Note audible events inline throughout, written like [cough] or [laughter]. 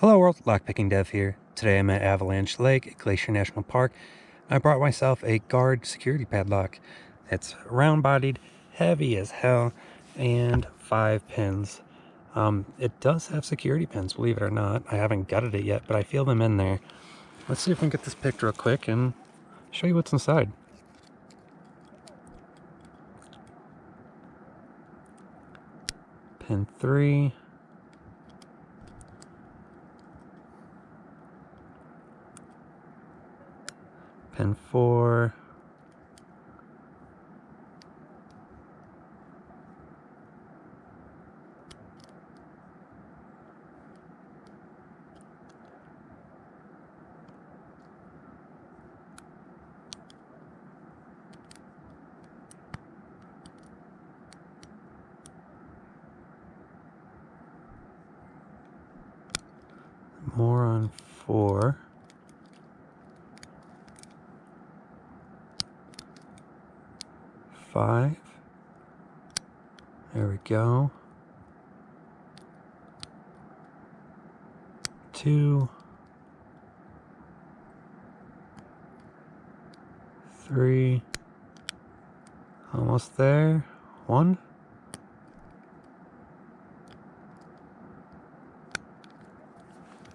Hello world, Lockpicking Dev here. Today I'm at Avalanche Lake at Glacier National Park. I brought myself a guard security padlock. It's round bodied, heavy as hell, and five pins. Um, it does have security pins, believe it or not. I haven't gutted it yet, but I feel them in there. Let's see if we can get this picked real quick and show you what's inside. Pin three. Pin four. more on four. Five. There we go. Two. Three. Almost there. One.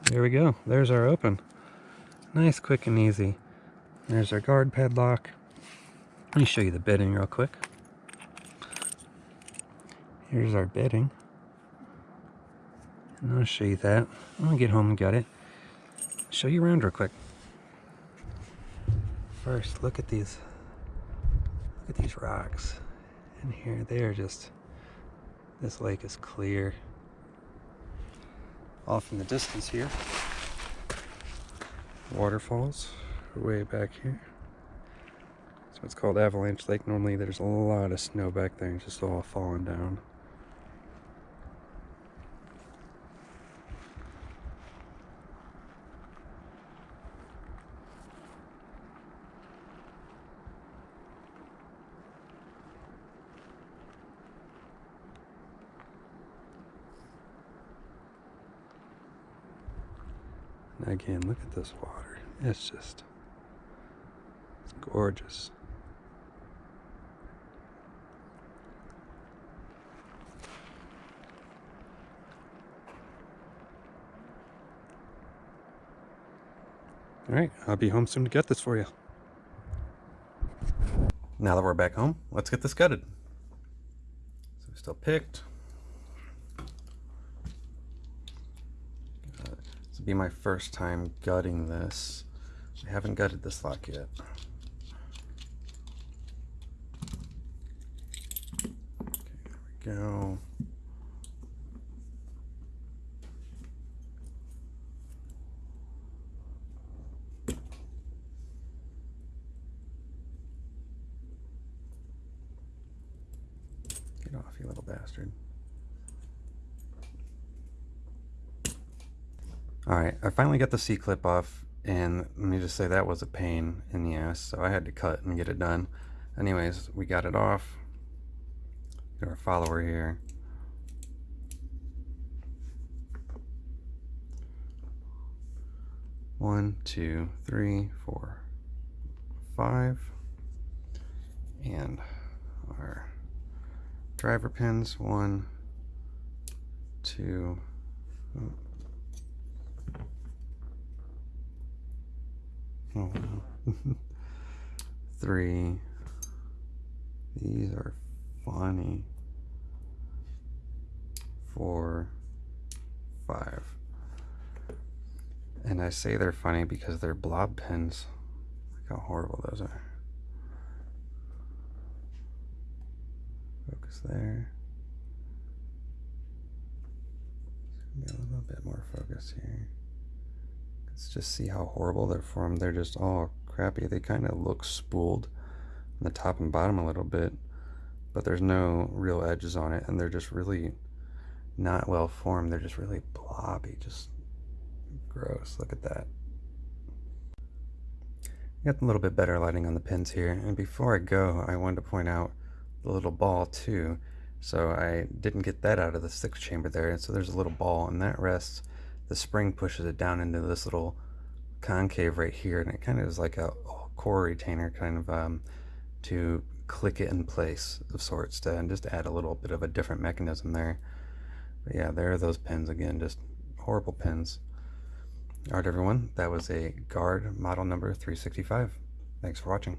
There we go. There's our open. Nice, quick, and easy. There's our guard padlock. Let me show you the bitting real quick. Here's our bitting. And I'll show you that. I'm gonna get home and get it. Show you around real quick. First, look at these. Look at these rocks And here. They are just. This lake is clear off in the distance here. Waterfalls way back here. So it's called Avalanche Lake. Normally there's a lot of snow back there, just all falling down. Again, look at this water. It's just, it's gorgeous. All right, I'll be home soon to get this for you. Now that we're back home, let's get this gutted. So we still picked. Uh, this will be my first time gutting this. I haven't gutted this lock yet. Okay, there we go. Get off, you little bastard. All right, I finally got the C-clip off, and let me just say that was a pain in the ass, so I had to cut and get it done. Anyways, we got it off. Got our follower here. One, two, three, four, five. And our driver pins, one, two, Oh, [laughs] Three. These are funny. Four. Five. And I say they're funny because they're blob pins. Look how horrible those are. There. Be a little bit more focus here. Let's just see how horrible they're formed. They're just all crappy. They kind of look spooled on the top and bottom a little bit, but there's no real edges on it, and they're just really not well formed. They're just really blobby, just gross. Look at that. Got a little bit better lighting on the pins here. And before I go, I wanted to point out the little ball too. So I didn't get that out of the sixth chamber there. So there's a little ball and that rests the spring pushes it down into this little concave right here, and it kind of is like a core retainer kind of um, to click it in place of sorts to and just add a little bit of a different mechanism there. But yeah, there are those pins again, just horrible pins. Alright everyone, that was a guard model number 365. Thanks for watching.